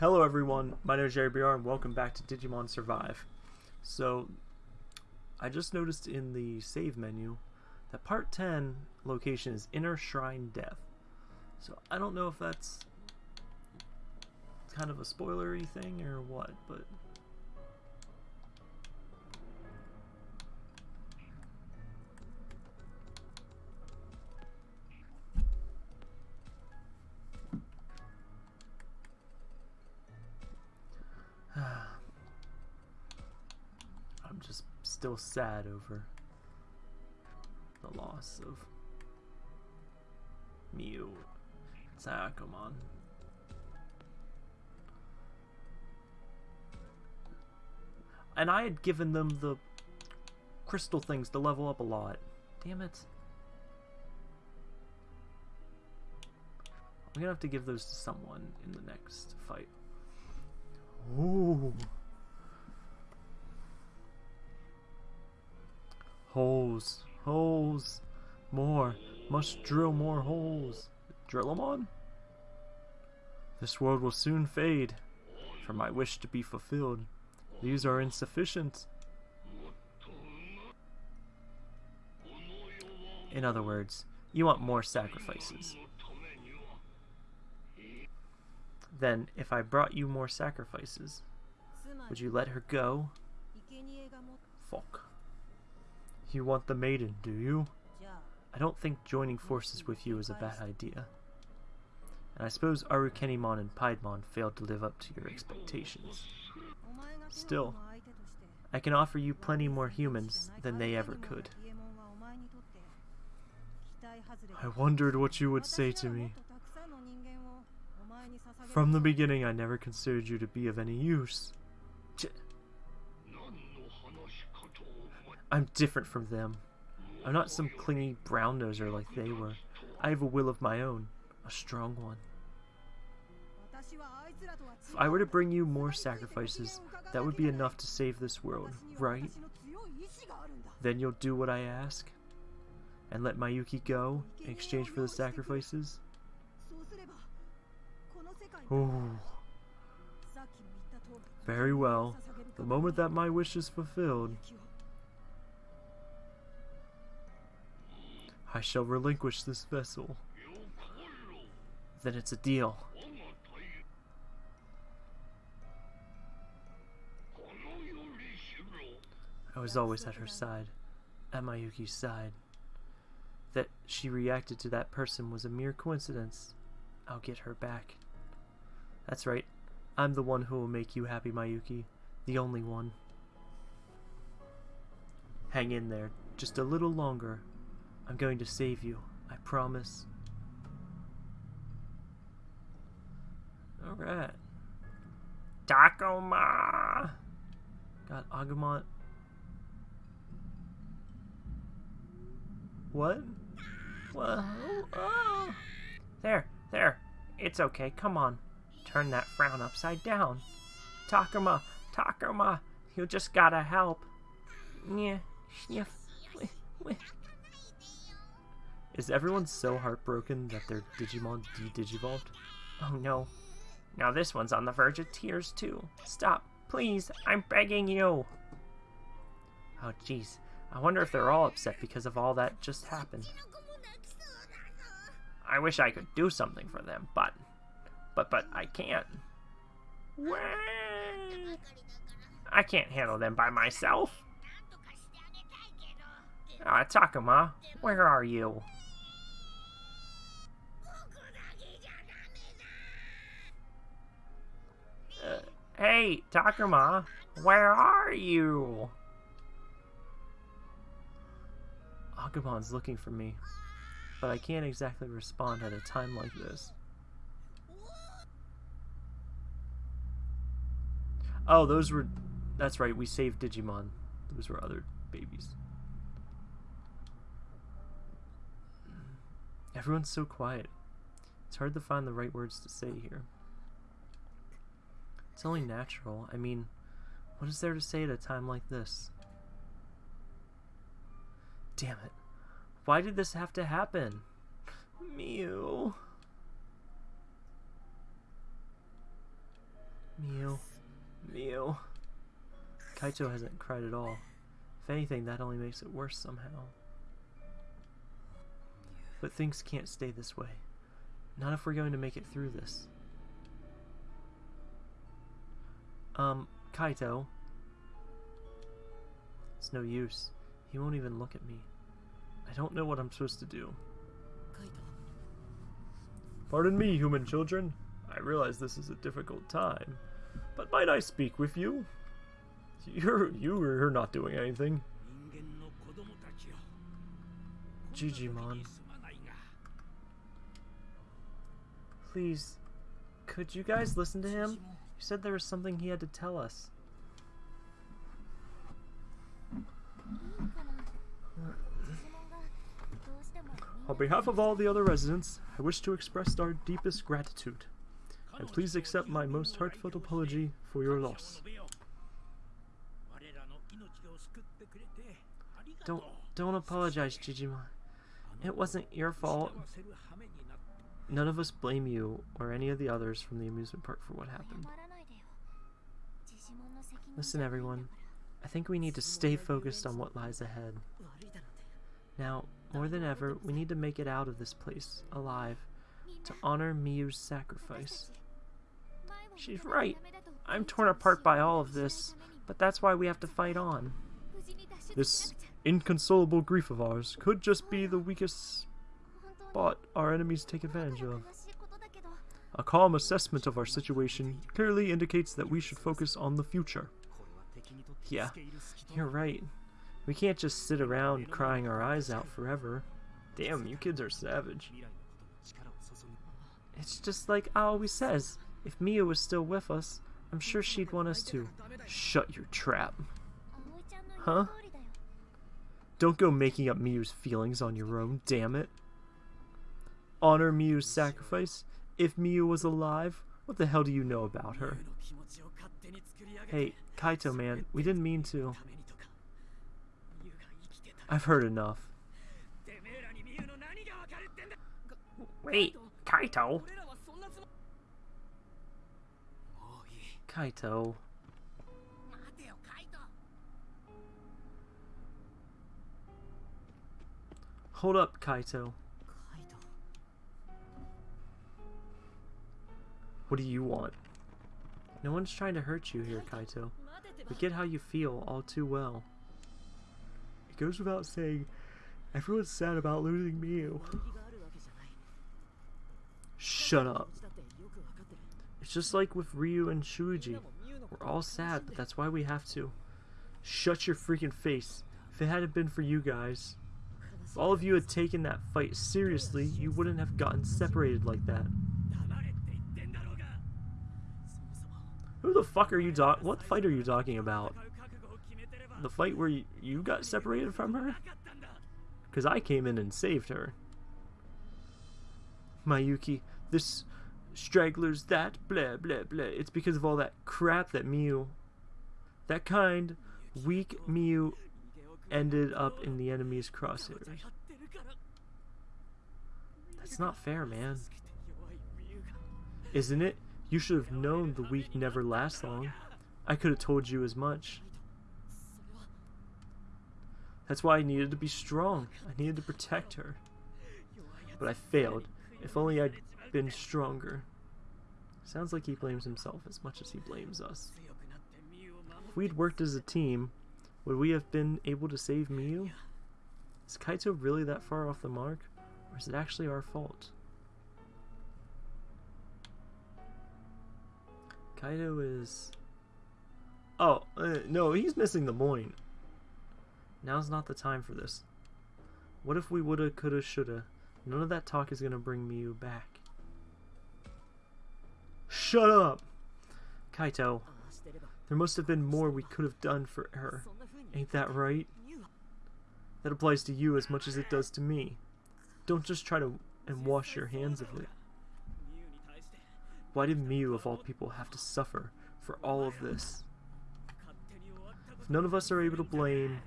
Hello everyone, my name is Jerry BR and welcome back to Digimon Survive. So, I just noticed in the save menu that part 10 location is Inner Shrine Death. So I don't know if that's kind of a spoilery thing or what, but... still sad over the loss of Miu Takamon. And I had given them the crystal things to level up a lot. Damn it. I'm gonna have to give those to someone in the next fight. Ooh. Holes. Holes. More. Must drill more holes. Drill them on? This world will soon fade. For my wish to be fulfilled. These are insufficient. In other words, you want more sacrifices. Then, if I brought you more sacrifices, would you let her go? Fuck. You want the maiden, do you? I don't think joining forces with you is a bad idea. And I suppose Arukenimon and Piedmon failed to live up to your expectations. Still, I can offer you plenty more humans than they ever could. I wondered what you would say to me. From the beginning, I never considered you to be of any use. Ch I'm different from them. I'm not some clingy brown noser like they were. I have a will of my own, a strong one. If I were to bring you more sacrifices, that would be enough to save this world, right? Then you'll do what I ask? And let Mayuki go in exchange for the sacrifices? Ooh. Very well. The moment that my wish is fulfilled, I shall relinquish this vessel. Then it's a deal. I was always at her side, at Mayuki's side. That she reacted to that person was a mere coincidence. I'll get her back. That's right. I'm the one who will make you happy, Mayuki. The only one. Hang in there, just a little longer. I'm going to save you, I promise. Alright. Takuma! Got Agumon. What? What? Oh. There, there. It's okay, come on. Turn that frown upside down. Takuma, Takuma, you just gotta help. Yeah, sniff. Is everyone so heartbroken that their Digimon de-digivolved? Oh no. Now this one's on the verge of tears too. Stop, please, I'm begging you. Oh jeez, I wonder if they're all upset because of all that just happened. I wish I could do something for them, but... But, but, I can't. I can't handle them by myself. Ah, Takuma, where are you? Hey, Takuma, where are you? Agumon's looking for me, but I can't exactly respond at a time like this. Oh, those were... That's right, we saved Digimon. Those were other babies. Everyone's so quiet. It's hard to find the right words to say here. It's only natural. I mean, what is there to say at a time like this? Damn it. Why did this have to happen? Mew. Mew. Mew. Kaito hasn't cried at all. If anything, that only makes it worse somehow. But things can't stay this way. Not if we're going to make it through this. Um, Kaito. It's no use. He won't even look at me. I don't know what I'm supposed to do. Pardon me, human children. I realize this is a difficult time, but might I speak with you? You're you're not doing anything. Jijimon. Please, could you guys listen to him? You said there was something he had to tell us. On behalf of all the other residents, I wish to express our deepest gratitude. And please accept my most heartfelt apology for your loss. Don't don't apologize, Jijimon. It wasn't your fault. None of us blame you or any of the others from the amusement park for what happened. Listen, everyone. I think we need to stay focused on what lies ahead. Now, more than ever, we need to make it out of this place, alive, to honor Miu's sacrifice. She's right. I'm torn apart by all of this, but that's why we have to fight on. This inconsolable grief of ours could just be the weakest spot our enemies take advantage of. A calm assessment of our situation clearly indicates that we should focus on the future. Yeah, you're right. We can't just sit around crying our eyes out forever. Damn, you kids are savage. It's just like I always says. If Mia was still with us, I'm sure she'd want us to. Shut your trap. Huh? Don't go making up Miu's feelings on your own, damn it. Honor Miu's sacrifice? If Miu was alive, what the hell do you know about her? Hey, Kaito man, we didn't mean to. I've heard enough. Wait, Kaito? Kaito. Hold up, Kaito. What do you want? No one's trying to hurt you here, Kaito. We get how you feel all too well. It goes without saying, everyone's sad about losing Miu. Shut up. It's just like with Ryu and Shuji. We're all sad, but that's why we have to. Shut your freaking face. If it hadn't been for you guys, if all of you had taken that fight seriously, you wouldn't have gotten separated like that. Who the fuck are you talking? What fight are you talking about? The fight where you, got separated from her? Because I came in and saved her. Mayuki, this straggler's that, blah, blah, blah. It's because of all that crap that Miu, that kind, weak Miu ended up in the enemy's crosshairs. That's not fair, man. Isn't it? You should have known the weak never lasts long. I could have told you as much. That's why I needed to be strong. I needed to protect her. But I failed. If only I'd been stronger. Sounds like he blames himself as much as he blames us. If we'd worked as a team, would we have been able to save Miu? Is Kaito really that far off the mark? Or is it actually our fault? Kaito is... Oh, uh, no, he's missing the point. Now's not the time for this. What if we woulda, coulda, shoulda? None of that talk is gonna bring Miu back. Shut up! Kaito, there must have been more we could have done for her. Ain't that right? That applies to you as much as it does to me. Don't just try to and wash your hands of it. Why did Miu, of all people, have to suffer for all of this? If none of us are able to blame,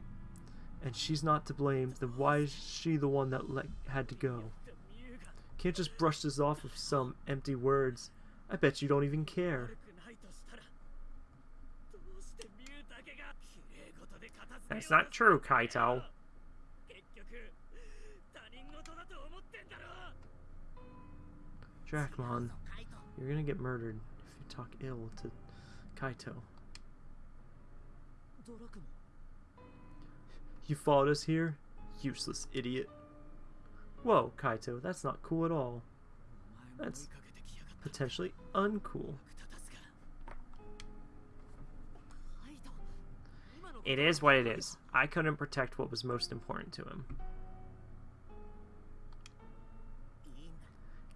and she's not to blame, then why is she the one that let, had to go? Can't just brush this off with some empty words. I bet you don't even care. That's not true, Kaito. Dracmon, you're gonna get murdered if you talk ill to Kaito. You followed us here? Useless idiot. Whoa, Kaito, that's not cool at all. That's potentially uncool. It is what it is. I couldn't protect what was most important to him.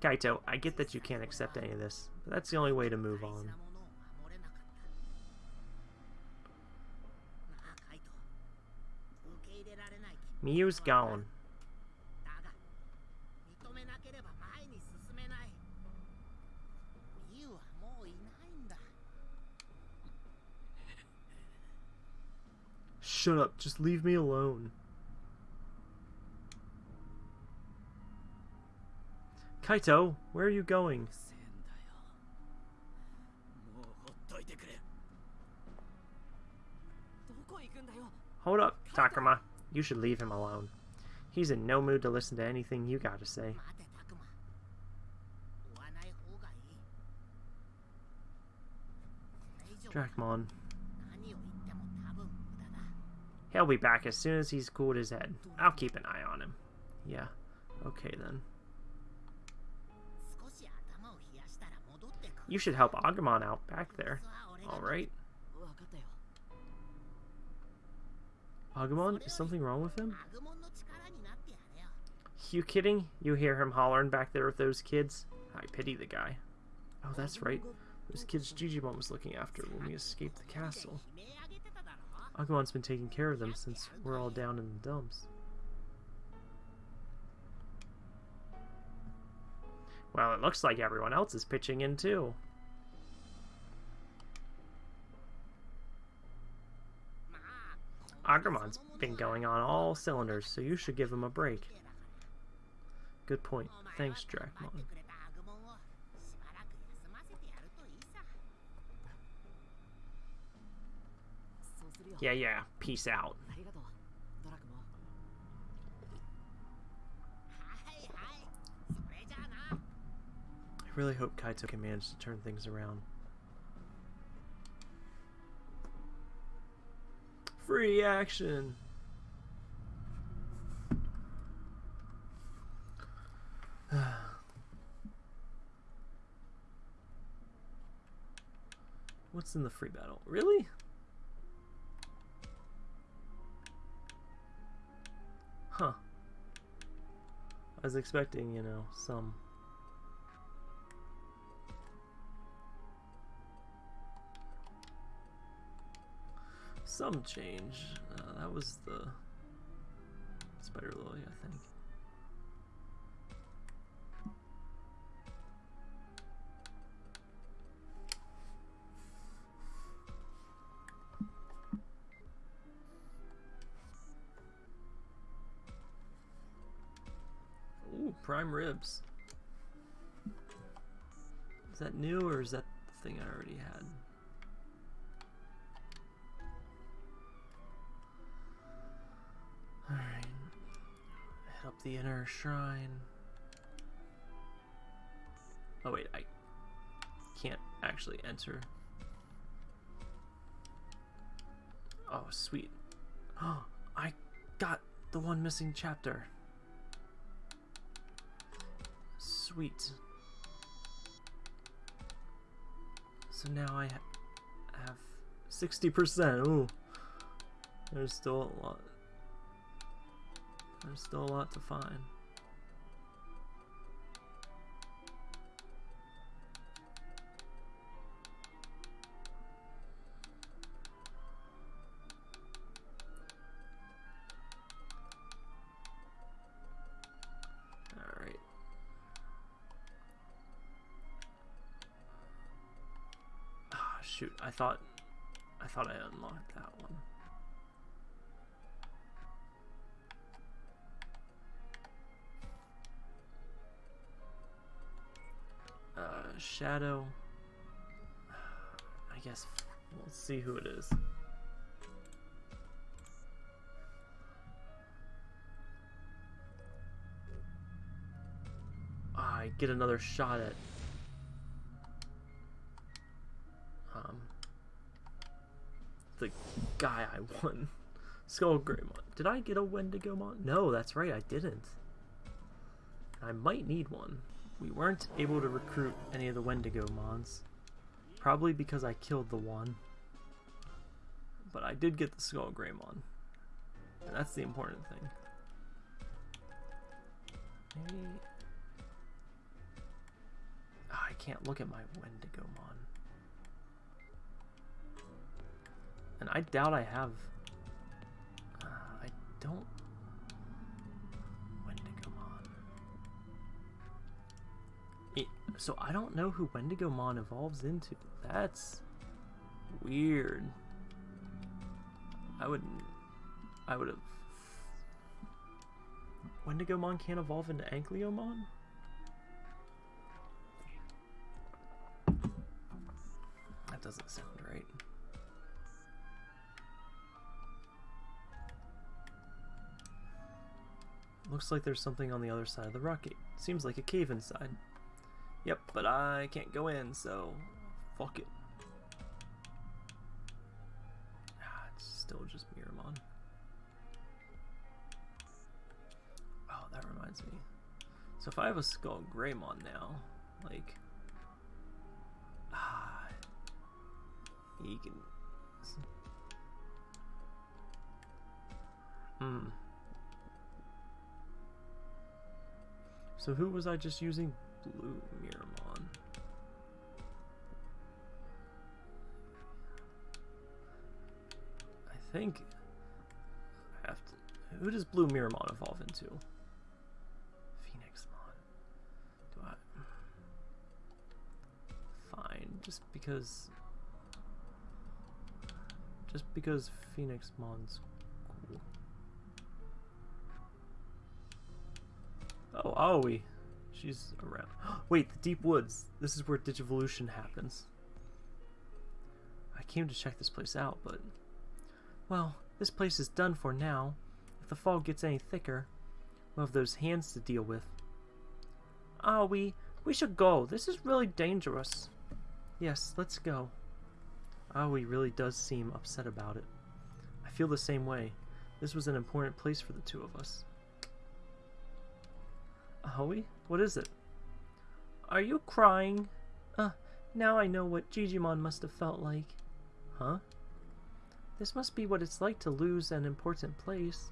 Kaito, I get that you can't accept any of this, but that's the only way to move on. Miu's gone. Shut up, just leave me alone. Kaito, where are you going? Hold up, Takuma. You should leave him alone. He's in no mood to listen to anything you gotta say. Dracmon. He'll be back as soon as he's cooled his head. I'll keep an eye on him. Yeah. Okay then. You should help Agumon out back there. Alright. Agumon? Is something wrong with him? You kidding? You hear him hollering back there with those kids? I pity the guy. Oh, that's right. Those kids Jijimon was looking after when we escaped the castle. Agumon's been taking care of them since we're all down in the dumps. Well, it looks like everyone else is pitching in too. Agumon's been going on all cylinders, so you should give him a break. Good point. Thanks, Dracmon. Yeah, yeah. Peace out. I really hope Kaito can manage to turn things around. Free action! What's in the free battle? Really? Huh. I was expecting, you know, some... Some change. Uh, that was the Spider Lily, I think. Ooh, prime ribs. Is that new or is that the thing I already had? The inner shrine. Oh wait, I can't actually enter. Oh, sweet. Oh, I got the one missing chapter. Sweet. So now I ha have 60%. Ooh. There's still a lot. There's still a lot to find. Right. Ah, shoot, I thought I thought I unlocked that one. Shadow. I guess we'll see who it is. Ah, I get another shot at um, the guy I won. Skull Greymon. Did I get a Wendigomon? No, that's right, I didn't. I might need one. We weren't able to recruit any of the Wendigo mons. Probably because I killed the one. But I did get the Skull Greymon. And that's the important thing. Maybe... Oh, I can't look at my Wendigo Wendigomon. And I doubt I have... Uh, I don't... so I don't know who Wendigomon evolves into. That's weird. I wouldn't... I would have... Wendigomon can't evolve into Ankyomon? That doesn't sound right. Looks like there's something on the other side of the rocket. Seems like a cave inside. Yep, but I can't go in, so fuck it. Ah, it's still just Meramon. Oh, that reminds me. So if I have a Skull Greymon now, like, ah, he can. Hmm. So who was I just using? Blue Miramon. I think I have to. Who does BlueMeramon evolve into? Phoenixmon. Do I? Fine, just because. Just because Phoenixmon's cool. Oh, Aoi. She's around. Wait, the Deep Woods. This is where Digivolution happens. I came to check this place out, but... Well, this place is done for now. If the fog gets any thicker, we'll have those hands to deal with. Ah, Aoi, we should go. This is really dangerous. Yes, let's go. Ah, Aoi really does seem upset about it. I feel the same way. This was an important place for the two of us. Aoi, what is it? Are you crying? Uh, now I know what Jijimon must have felt like. Huh? This must be what it's like to lose an important place.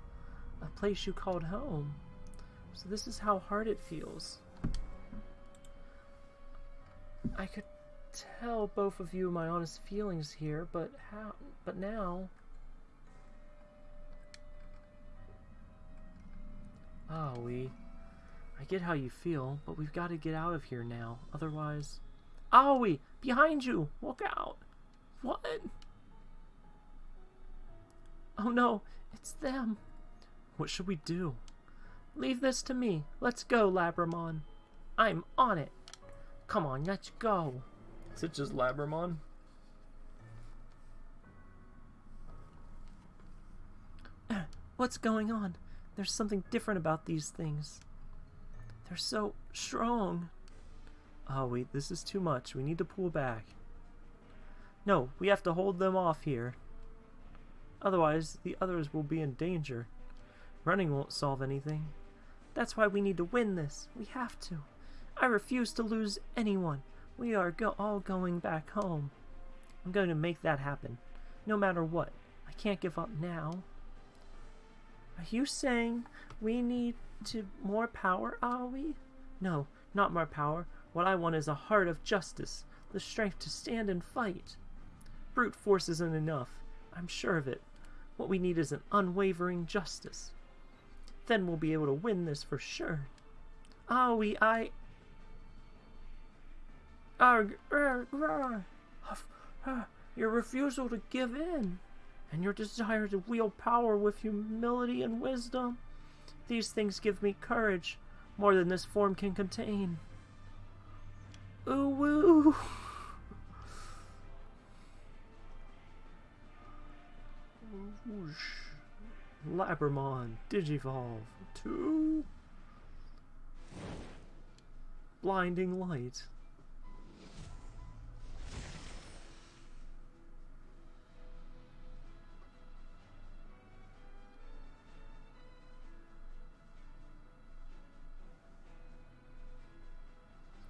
A place you called home. So this is how hard it feels. I could tell both of you my honest feelings here, but how but now Ah, we I get how you feel, but we've got to get out of here now. Otherwise... Aoi! Behind you! Look out! What? Oh no! It's them! What should we do? Leave this to me. Let's go, Labramon. I'm on it. Come on, let's go. Is it just Labramon? What's going on? There's something different about these things. They're so strong. Oh, wait, this is too much. We need to pull back. No, we have to hold them off here. Otherwise, the others will be in danger. Running won't solve anything. That's why we need to win this. We have to. I refuse to lose anyone. We are go all going back home. I'm going to make that happen. No matter what. I can't give up now. Are you saying we need to more power, are we? No, not more power. What I want is a heart of justice, the strength to stand and fight. Brute force isn't enough. I'm sure of it. What we need is an unwavering justice. Then we'll be able to win this for sure. We, I... Arg, arg, arg. Your refusal to give in, and your desire to wield power with humility and wisdom. These things give me courage, more than this form can contain. Ooh woo! Whoosh. Labramon Digivolve 2. blinding light.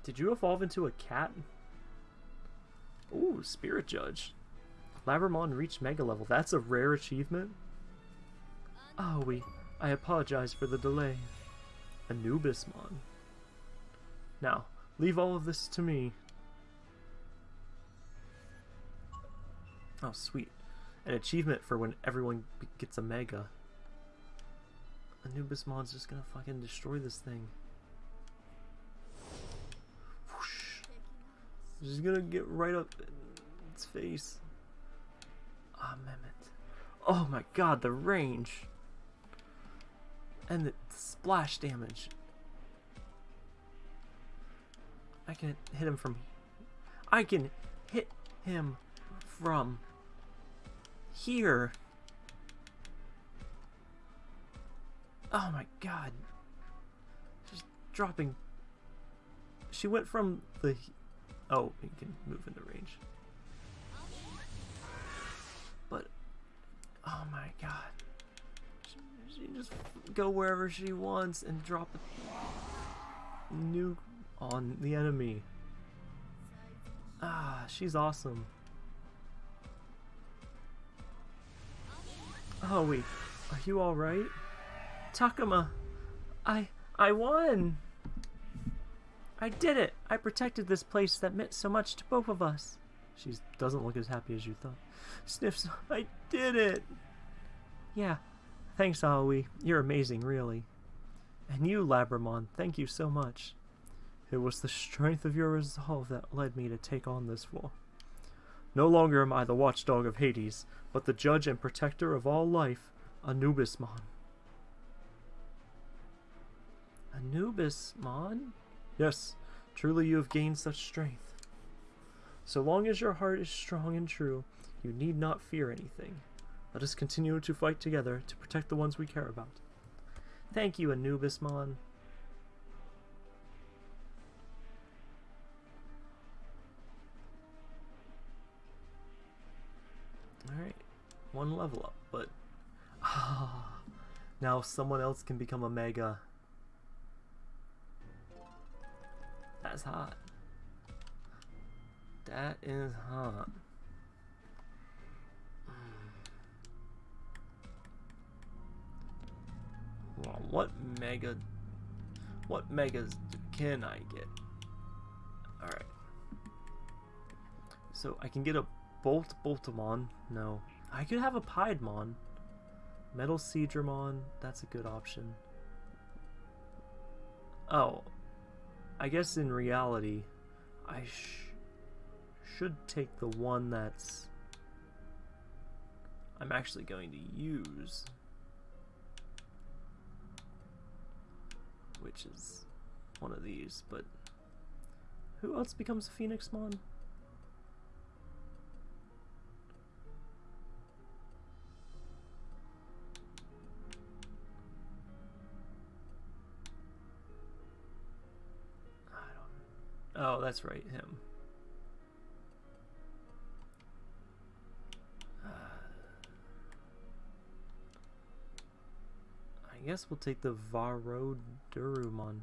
Did you evolve into a cat? Ooh, Spirit Judge. Labramon reached Mega level. That's a rare achievement? Ah, oh, we... I apologize for the delay. Anubismon. Now, leave all of this to me. Oh, sweet. An achievement for when everyone gets a Mega. Anubismon's just gonna fucking destroy this thing. She's gonna get right up in its face. Ah, oh, Mehmet. Oh my god, the range. And the splash damage. I can hit him from... I can hit him from here. Oh my god. She's dropping... She went from the... Oh, you can move in the range. But... Oh my god. She, she just go wherever she wants and drop a nuke on the enemy. Ah, she's awesome. Oh wait, are you alright? Takuma, I, I won! I did it! I protected this place that meant so much to both of us. She doesn't look as happy as you thought. Sniffs, I did it! Yeah, thanks Aoi. You're amazing, really. And you, Labramon, thank you so much. It was the strength of your resolve that led me to take on this war. No longer am I the watchdog of Hades, but the judge and protector of all life, Anubismon. Anubismon? Yes, truly you have gained such strength. So long as your heart is strong and true, you need not fear anything. Let us continue to fight together to protect the ones we care about. Thank you, Anubismon. Alright, one level up, but ah, now someone else can become a Mega. That's hot. That is hot. Hmm. Well, what mega what megas can I get? Alright. So I can get a Bolt Boltamon. No. I could have a Piedmon. Metal Seadramon. That's a good option. Oh. I guess in reality, I sh should take the one that's I'm actually going to use. Which is one of these, but who else becomes a Phoenixmon? Oh, that's right, him. Uh, I guess we'll take the Varodurumon.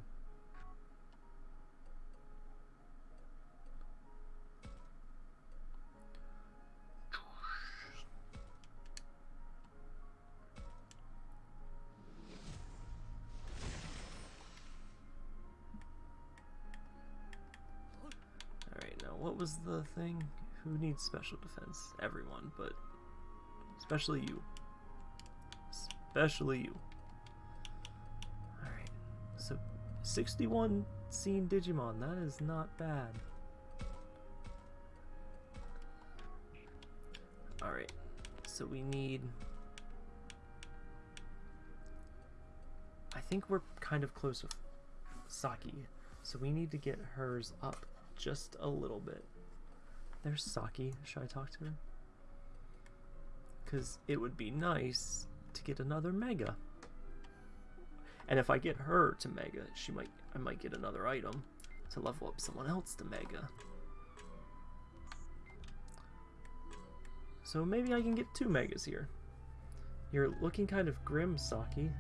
Who needs special defense? Everyone, but especially you. Especially you. Alright, so 61 seen Digimon, that is not bad. Alright, so we need... I think we're kind of close with Saki, so we need to get hers up just a little bit. There's Saki. Should I talk to her? Because it would be nice to get another Mega. And if I get her to Mega, she might I might get another item. to level up someone else to Mega. So maybe I can get two Megas here. You're looking kind of grim, Saki.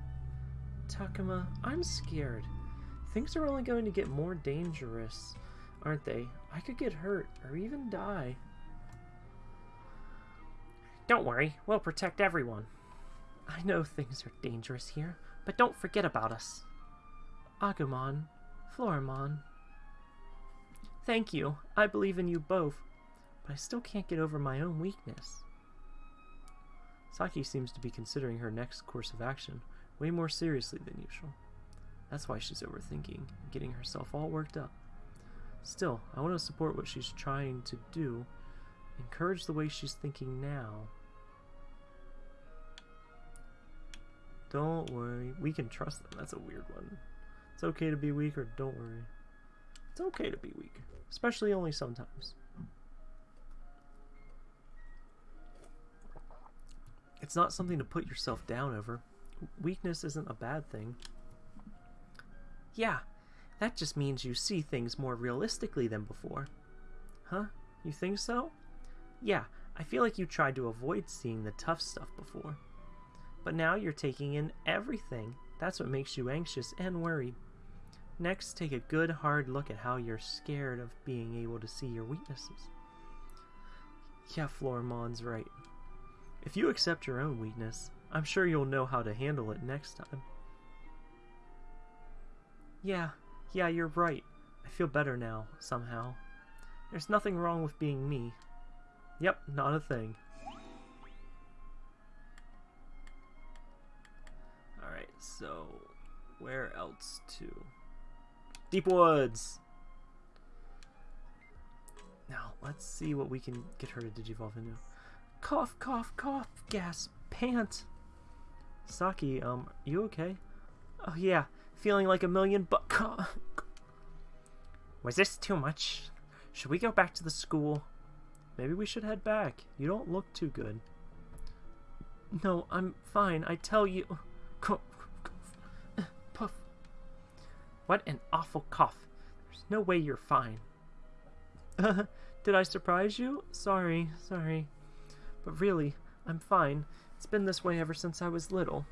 Takuma, I'm scared. Things are only going to get more dangerous, aren't they? I could get hurt, or even die. Don't worry, we'll protect everyone. I know things are dangerous here, but don't forget about us. Agumon, Floramon. Thank you, I believe in you both, but I still can't get over my own weakness. Saki seems to be considering her next course of action way more seriously than usual. That's why she's overthinking, and getting herself all worked up. Still, I want to support what she's trying to do, encourage the way she's thinking now. Don't worry, we can trust them. That's a weird one. It's okay to be weak or don't worry. It's okay to be weak, especially only sometimes. It's not something to put yourself down over. Weakness isn't a bad thing. Yeah, that just means you see things more realistically than before. Huh? You think so? Yeah, I feel like you tried to avoid seeing the tough stuff before. But now you're taking in everything. That's what makes you anxious and worried. Next, take a good hard look at how you're scared of being able to see your weaknesses. Yeah, Floramon's right. If you accept your own weakness, I'm sure you'll know how to handle it next time. Yeah, yeah, you're right. I feel better now, somehow. There's nothing wrong with being me. Yep, not a thing. Alright, so where else to? Deep Woods! Now, let's see what we can get her to digivolve into. Cough, cough, cough, gasp, pant. Saki, um, you okay? Oh yeah, feeling like a million but Was this too much? Should we go back to the school? Maybe we should head back. You don't look too good. No, I'm fine. I tell you. Puff. What an awful cough. There's no way you're fine. Did I surprise you? Sorry, sorry. But really, I'm fine. It's been this way ever since I was little.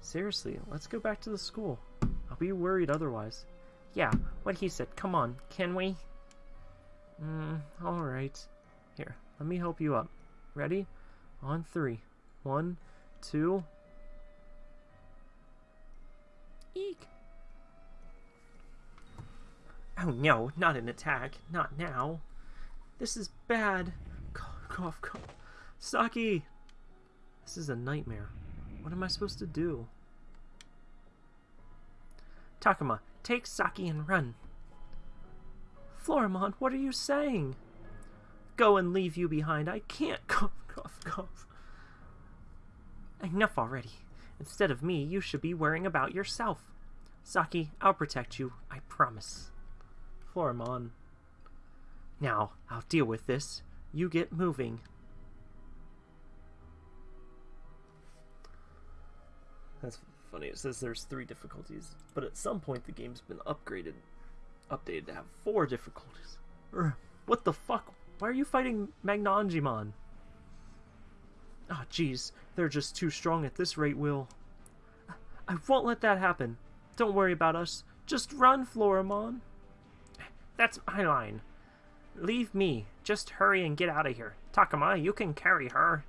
Seriously, let's go back to the school. Be worried otherwise. Yeah, what he said. Come on, can we? Hmm, alright. Here, let me help you up. Ready? On three. One, two... Eek! Oh no, not an attack. Not now. This is bad. Cough, cough, cough. Saki! This is a nightmare. What am I supposed to do? Takuma, take Saki and run. Floramon, what are you saying? Go and leave you behind. I can't. Cough, cough, cough. Enough already. Instead of me, you should be worrying about yourself. Saki, I'll protect you. I promise. Floramon. Now, I'll deal with this. You get moving. That's funny. It says there's three difficulties, but at some point the game's been upgraded, updated to have four difficulties. What the fuck? Why are you fighting Magnanimon? Ah, oh, jeez. They're just too strong at this rate, Will. I won't let that happen. Don't worry about us. Just run, Floramon. That's my line. Leave me. Just hurry and get out of here. Takuma, you can carry her.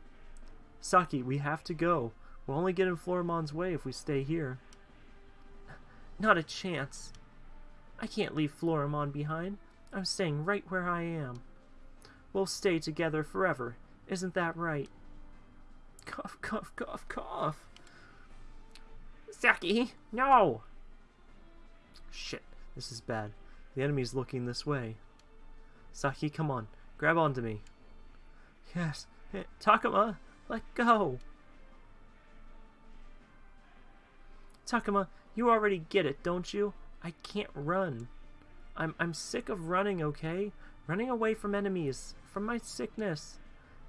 Saki, we have to go. We'll only get in Floramon's way if we stay here. Not a chance. I can't leave Floramon behind. I'm staying right where I am. We'll stay together forever. Isn't that right? Cough, cough, cough, cough. Saki, no! Shit, this is bad. The enemy's looking this way. Saki, come on. Grab onto me. Yes. Takuma, let go. Takuma, you already get it, don't you? I can't run. I'm, I'm sick of running, okay? Running away from enemies, from my sickness,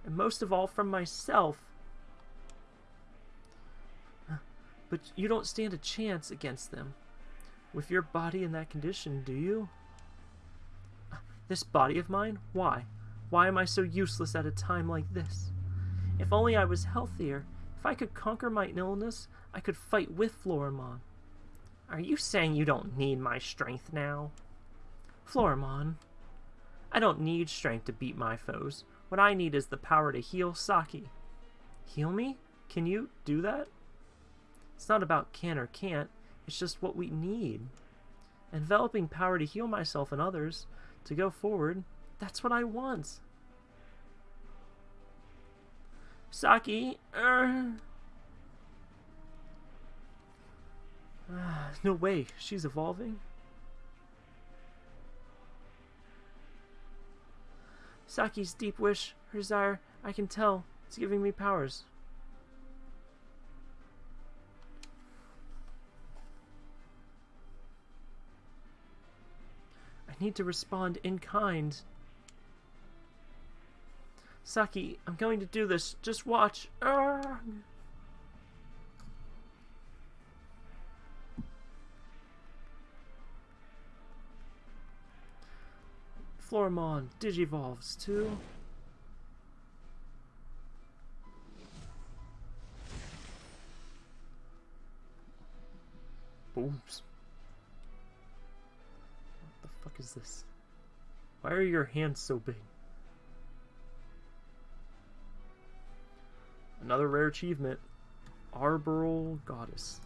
and most of all from myself. But you don't stand a chance against them. With your body in that condition, do you? Uh, this body of mine? Why? Why am I so useless at a time like this? If only I was healthier. If I could conquer my illness, I could fight with Floramon. Are you saying you don't need my strength now? Floramon, I don't need strength to beat my foes. What I need is the power to heal Saki. Heal me? Can you do that? It's not about can or can't, it's just what we need. Enveloping power to heal myself and others, to go forward, that's what I want. Saki, er... no way, she's evolving. Saki's deep wish, her desire, I can tell, it's giving me powers. I need to respond in kind. Saki, I'm going to do this. Just watch. Ah. Urgh. Floramon Digivolves too. Booms. What the fuck is this? Why are your hands so big? Another rare achievement. Arboreal Goddess.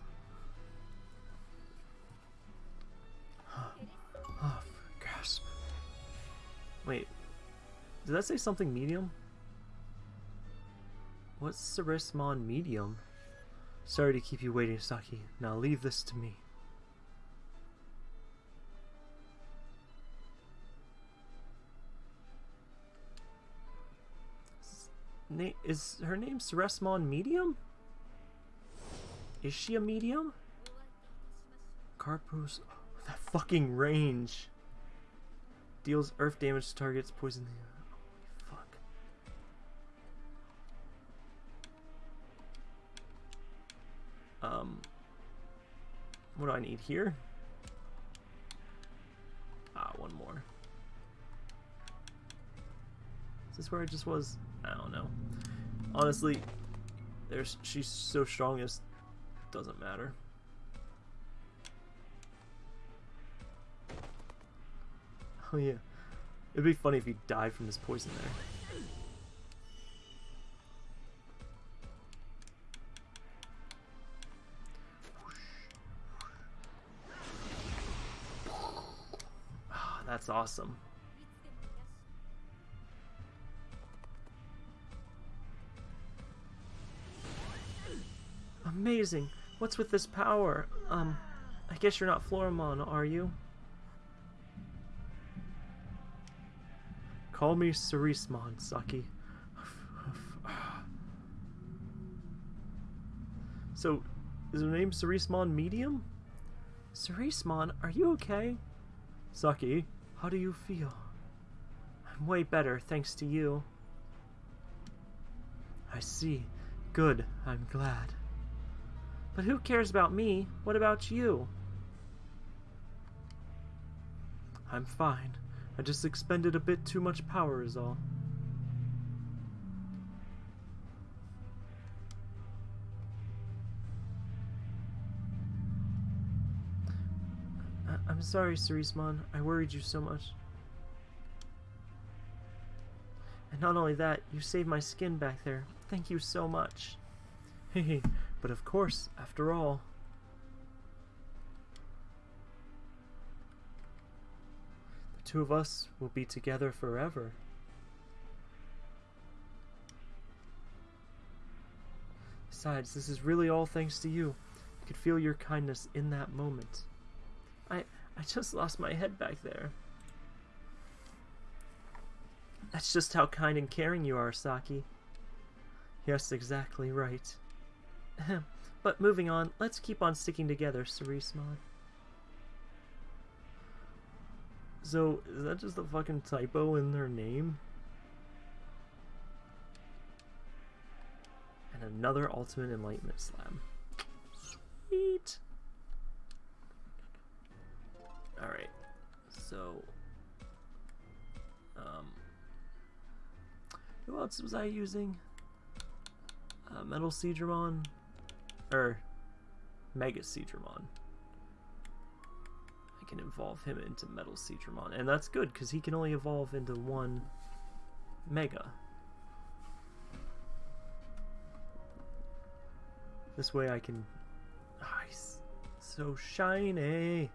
oh, gasp. Wait. Did that say something medium? What's Ceresmon medium? Sorry to keep you waiting, Saki. Now leave this to me. Na is her name Ceresmon Medium? Is she a medium? Carpos... Oh, that fucking range! Deals earth damage to targets, poison... Holy fuck. Um... What do I need here? Ah, one more. Is this where I just was? I don't know. Honestly, there's she's so strong it doesn't matter. Oh yeah. It'd be funny if he died from this poison there. Oh, that's awesome. Amazing. What's with this power? Um, I guess you're not Floramon, are you? Call me Ceresmon, Saki. so, is her name Ceresmon Medium? Ceresmon, are you okay? Saki, how do you feel? I'm way better, thanks to you. I see. Good, I'm glad. But who cares about me? What about you? I'm fine. I just expended a bit too much power is all. I am sorry, Ceresmon. I worried you so much. And not only that, you saved my skin back there. Thank you so much. Hehe. But of course, after all, the two of us will be together forever. Besides, this is really all thanks to you. I could feel your kindness in that moment. I I just lost my head back there. That's just how kind and caring you are, Saki. Yes, exactly right. but moving on, let's keep on sticking together, Ceresmon. So, is that just a fucking typo in their name? And another Ultimate Enlightenment Slam. Sweet! Alright, so... Um, who else was I using? Uh, Metal Seadramon? Or Mega Seadramon. I can evolve him into Metal Seadramon. And that's good, because he can only evolve into one Mega. This way I can... Ah, nice. So shiny.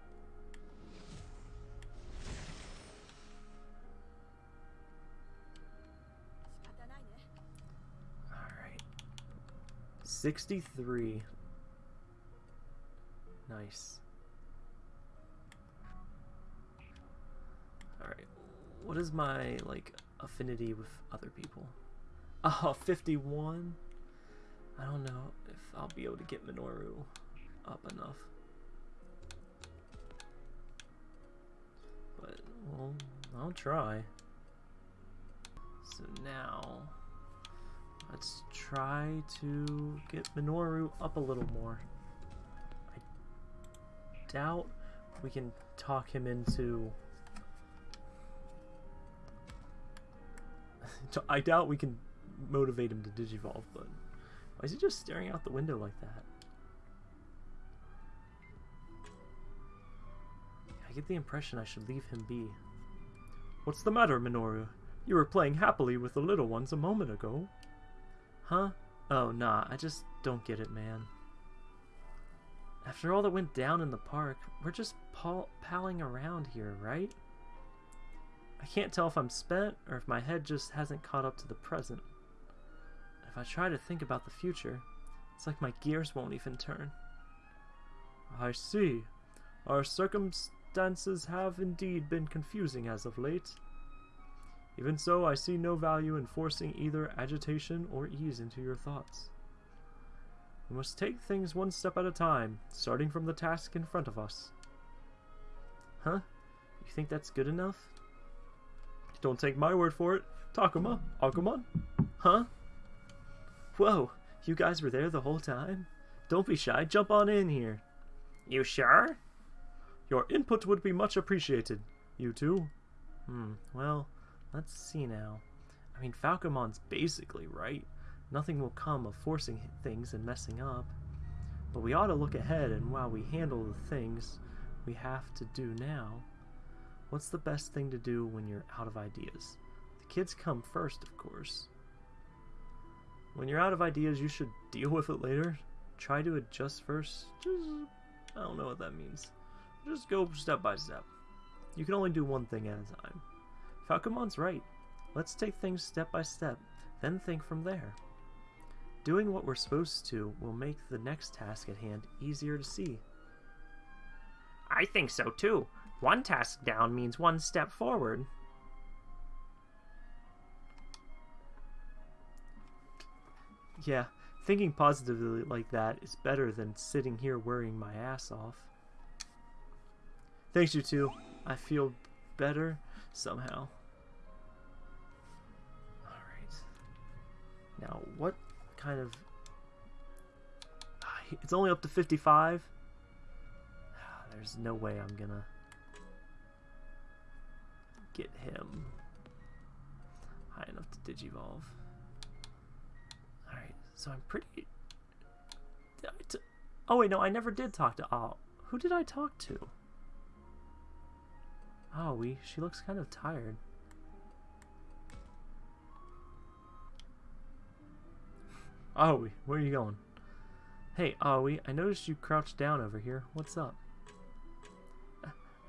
63. Nice. Alright. What is my, like, affinity with other people? Oh, 51? I don't know if I'll be able to get Minoru up enough. But, well, I'll try. So now, let's try to get Minoru up a little more. I doubt we can talk him into... I doubt we can motivate him to Digivolve, but why is he just staring out the window like that? I get the impression I should leave him be. What's the matter, Minoru? You were playing happily with the little ones a moment ago. Huh? Oh, nah, I just don't get it, man. After all that went down in the park, we're just pal palling around here, right? I can't tell if I'm spent or if my head just hasn't caught up to the present. If I try to think about the future, it's like my gears won't even turn. I see. Our circumstances have indeed been confusing as of late. Even so, I see no value in forcing either agitation or ease into your thoughts. We must take things one step at a time, starting from the task in front of us. Huh? You think that's good enough? Don't take my word for it. Takuma, Agumon? Huh? Whoa, you guys were there the whole time? Don't be shy, jump on in here. You sure? Your input would be much appreciated. You too? Hmm, well, let's see now. I mean, Falcomon's basically right. Nothing will come of forcing things and messing up. But we ought to look ahead and while we handle the things we have to do now, what's the best thing to do when you're out of ideas? The kids come first, of course. When you're out of ideas, you should deal with it later. Try to adjust first. Just, I don't know what that means. Just go step by step. You can only do one thing at a time. Falcomon's right. Let's take things step by step, then think from there. Doing what we're supposed to will make the next task at hand easier to see. I think so too. One task down means one step forward. Yeah, thinking positively like that is better than sitting here worrying my ass off. Thanks, you two. I feel better somehow. Alright. Now, what kind of... It's only up to 55? Ah, there's no way I'm gonna get him high enough to digivolve. Alright, so I'm pretty... oh wait, no, I never did talk to... Oh, who did I talk to? Oh, we. She looks kind of tired. Aoi, where are you going? Hey, Aoi, I noticed you crouched down over here. What's up?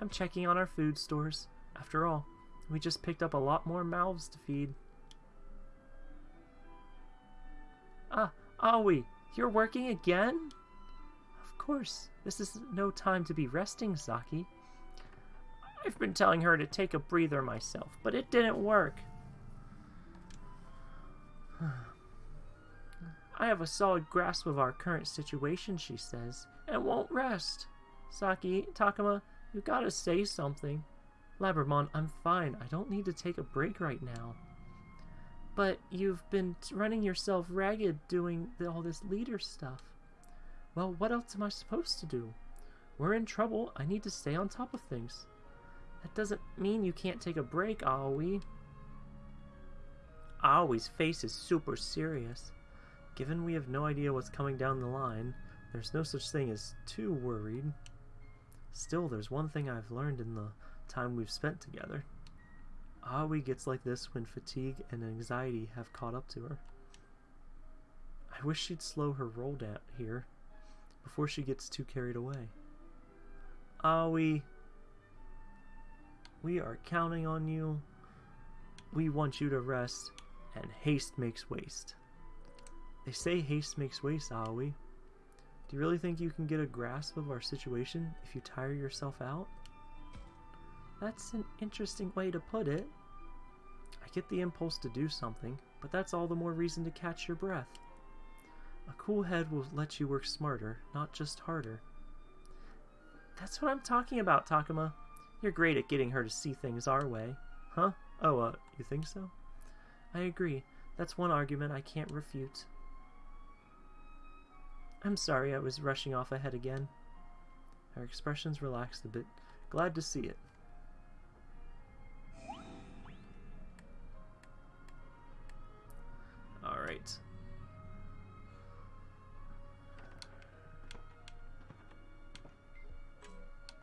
I'm checking on our food stores. After all, we just picked up a lot more mouths to feed. Ah, Aoi, you're working again? Of course, this is no time to be resting, Saki. I've been telling her to take a breather myself, but it didn't work. I have a solid grasp of our current situation, she says, and won't rest. Saki, Takuma, you gotta say something. Labramon, I'm fine. I don't need to take a break right now. But you've been running yourself ragged doing the, all this leader stuff. Well, what else am I supposed to do? We're in trouble. I need to stay on top of things. That doesn't mean you can't take a break, Aoi. Aoi's face is super serious. Given we have no idea what's coming down the line, there's no such thing as too worried. Still, there's one thing I've learned in the time we've spent together. Aoi gets like this when fatigue and anxiety have caught up to her. I wish she'd slow her roll down here before she gets too carried away. Aoi, we are counting on you. We want you to rest, and haste makes waste. They say haste makes waste, Aoi. Do you really think you can get a grasp of our situation if you tire yourself out? That's an interesting way to put it. I get the impulse to do something, but that's all the more reason to catch your breath. A cool head will let you work smarter, not just harder. That's what I'm talking about, Takuma. You're great at getting her to see things our way. Huh? Oh, uh, you think so? I agree. That's one argument I can't refute. I'm sorry I was rushing off ahead again. Her expressions relaxed a bit. Glad to see it. Alright.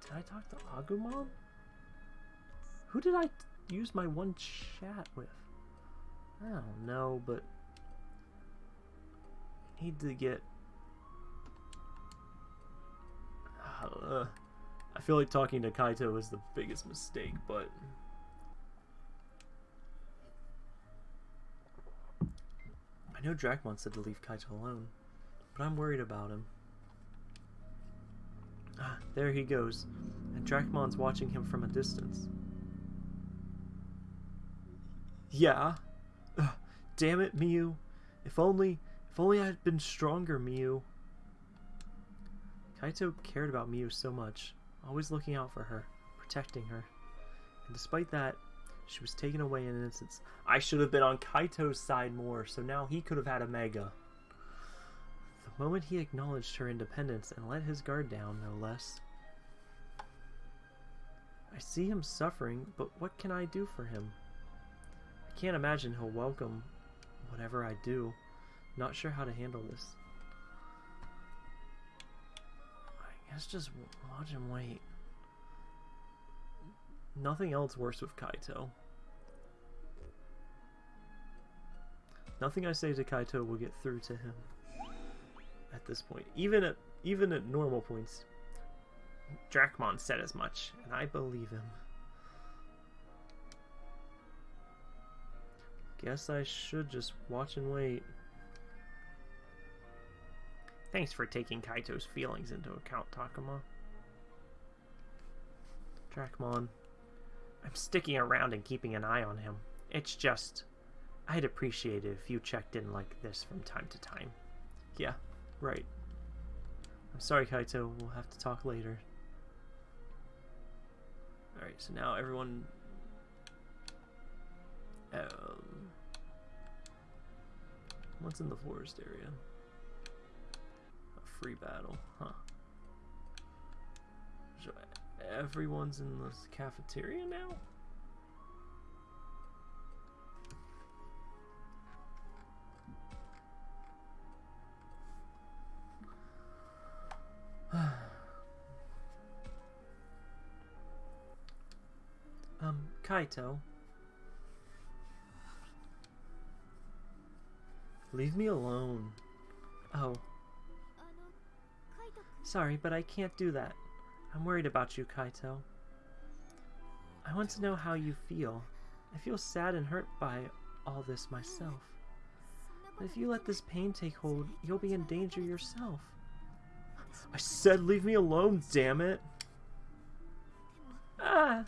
Did I talk to Agumon? Who did I use my one chat with? I don't know, but I need to get. Uh, I feel like talking to Kaito is the biggest mistake, but I know Dracmon said to leave Kaito alone, but I'm worried about him. Ah, there he goes, and Dracmon's watching him from a distance. Yeah. Ugh, damn it, Miu. If only, if only I had been stronger, Miu. Kaito cared about Miu so much, always looking out for her, protecting her. And despite that, she was taken away in an instance. I should have been on Kaito's side more, so now he could have had a Mega. The moment he acknowledged her independence and let his guard down, no less. I see him suffering, but what can I do for him? Can't imagine he'll welcome whatever I do. Not sure how to handle this. I guess just watch him wait. Nothing else works with Kaito. Nothing I say to Kaito will get through to him at this point. Even at even at normal points. Dracmon said as much, and I believe him. Guess I should just watch and wait. Thanks for taking Kaito's feelings into account, Takuma. Dracmon. I'm sticking around and keeping an eye on him. It's just... I'd appreciate it if you checked in like this from time to time. Yeah, right. I'm sorry, Kaito. We'll have to talk later. Alright, so now everyone... Um, what's in the forest area? A free battle, huh. So everyone's in the cafeteria now? um, Kaito. Leave me alone. Oh. Sorry, but I can't do that. I'm worried about you, Kaito. I want to know how you feel. I feel sad and hurt by all this myself. But if you let this pain take hold, you'll be in danger yourself. I said leave me alone, damn it! Ah!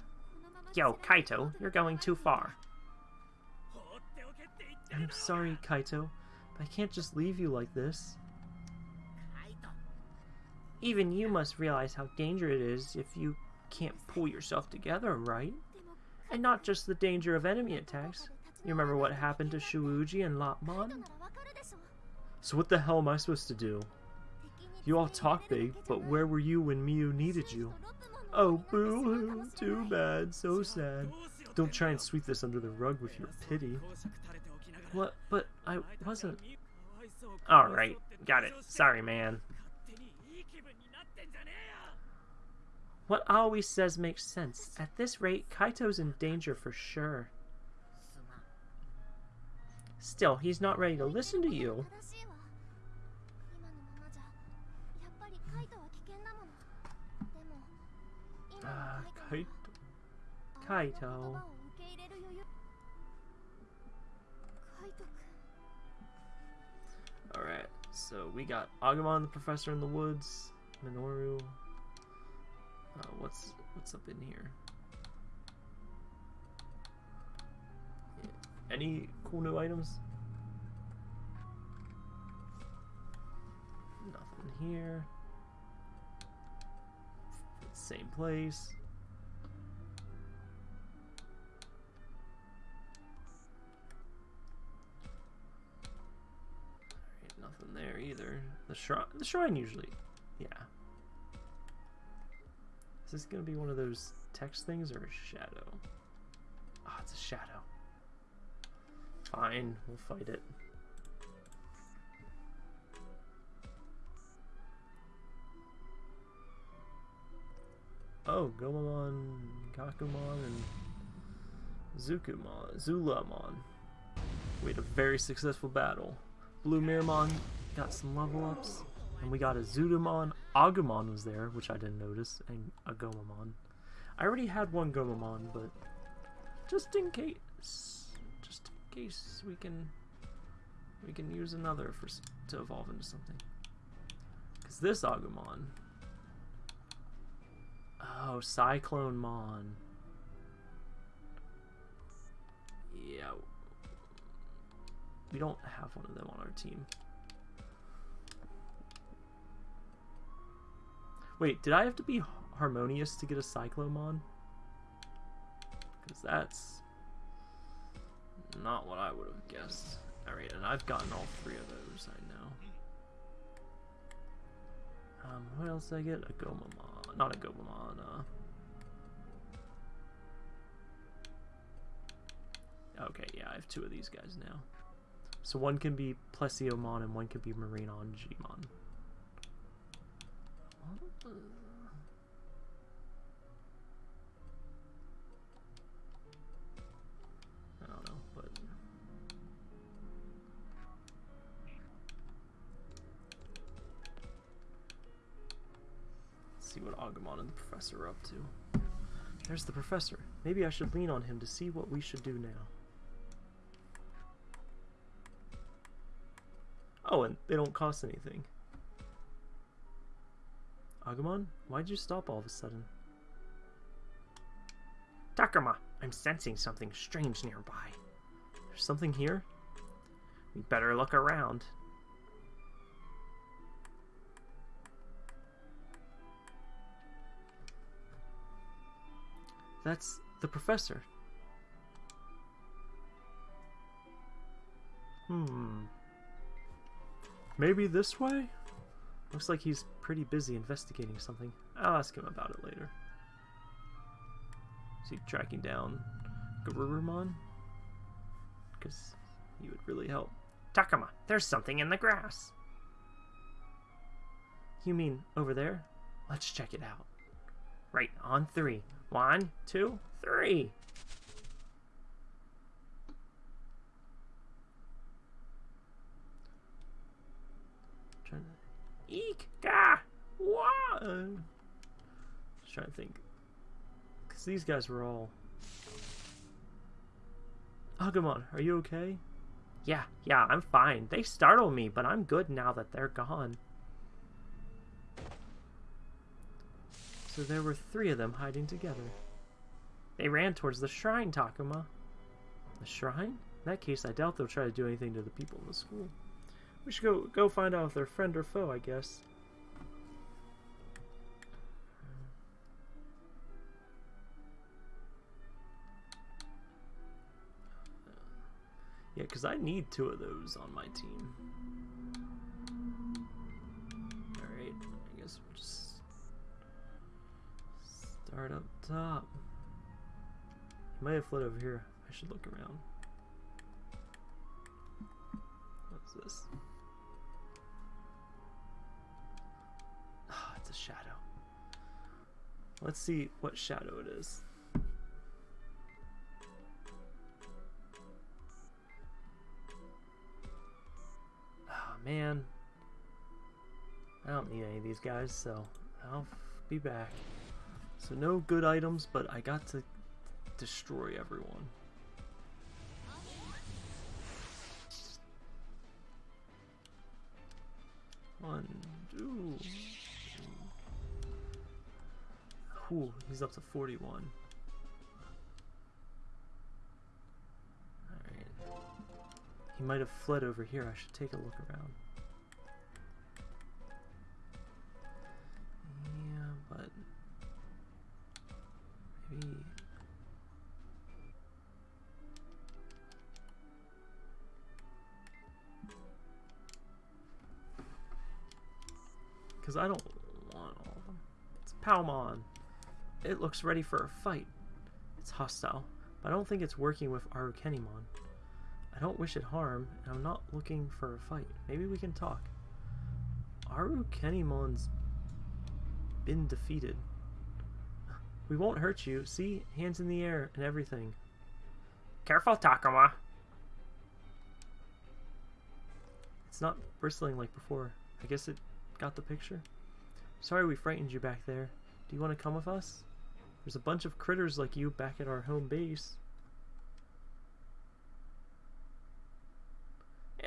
Yo, Kaito, you're going too far. I'm sorry, Kaito, I can't just leave you like this. Even you must realize how dangerous it is if you can't pull yourself together, right? And not just the danger of enemy attacks. You remember what happened to Shuuji and Lopmon? So what the hell am I supposed to do? You all talk big, but where were you when Miu needed you? Oh, boo-hoo, too bad, so sad. Don't try and sweep this under the rug with your pity. What? But I wasn't... Alright, got it. Sorry, man. What always says makes sense. At this rate, Kaito's in danger for sure. Still, he's not ready to listen to you. Uh, Kaito. Kaito. So we got Agumon, the Professor in the Woods, Minoru. Uh, what's what's up in here? Any cool new items? Nothing here. Same place. The shrine, the shrine usually, yeah. Is this gonna be one of those text things or a shadow? Ah, oh, it's a shadow. Fine, we'll fight it. Oh, Gomamon, Kakumon, and Zukumon, Zulamon. We had a very successful battle. BlueMeramon got some level ups, and we got a Zudomon. Agumon was there, which I didn't notice, and a Gomamon. I already had one Gomamon, but just in case Just in case we can we can use another for to evolve into something. Cause this Agumon. Oh, Cyclonemon. Yeah. We don't have one of them on our team. Wait, did I have to be harmonious to get a Cyclonemon? Because that's not what I would have guessed. Alright, and I've gotten all three of those, I know. Um, what else did I get? A Gomamon. Not a Gomamon, uh... Okay, yeah, I have two of these guys now. So one can be Plesiomon and one can be MarineAngemon. See what Agumon and the professor are up to. There's the professor. Maybe I should lean on him to see what we should do now. Oh, and they don't cost anything. Agumon, why'd you stop all of a sudden? Takuma, I'm sensing something strange nearby. There's something here? We better look around. That's the professor. Hmm. Maybe this way? Looks like he's pretty busy investigating something. I'll ask him about it later. Is he tracking down Garurumon? Because he would really help. Takuma, there's something in the grass. You mean over there? Let's check it out. Right, on three. One, two, three. Eek ga what? Just trying to think. Cause these guys were all. Agumon, are you okay? Yeah, yeah, I'm fine. They startled me, but I'm good now that they're gone. So there were three of them hiding together. They ran towards the shrine, Takuma. The shrine? In that case, I doubt they'll try to do anything to the people in the school. We should go go find out if they're friend or foe, I guess. Yeah, because I need two of those on my team. Alright, I guess we'll just start up top. He might have fled over here. I should look around. What's this? Oh, it's a shadow. Let's see what shadow it is. Man. I don't need any of these guys, so I'll be back. So no good items, but I got to destroy everyone. One, two. Ooh, he's up to 41. He might have fled over here. I should take a look around. Yeah, but... Maybe... Because I don't want all of them. It's Palmon. It looks ready for a fight. It's hostile, but I don't think it's working with Arukenimon. I don't wish it harm, and I'm not looking for a fight. Maybe we can talk. Aru Arukenimon's been defeated. We won't hurt you. See? Hands in the air and everything. Careful, Takuma! It's not bristling like before. I guess it got the picture? Sorry we frightened you back there. Do you want to come with us? There's a bunch of critters like you back at our home base.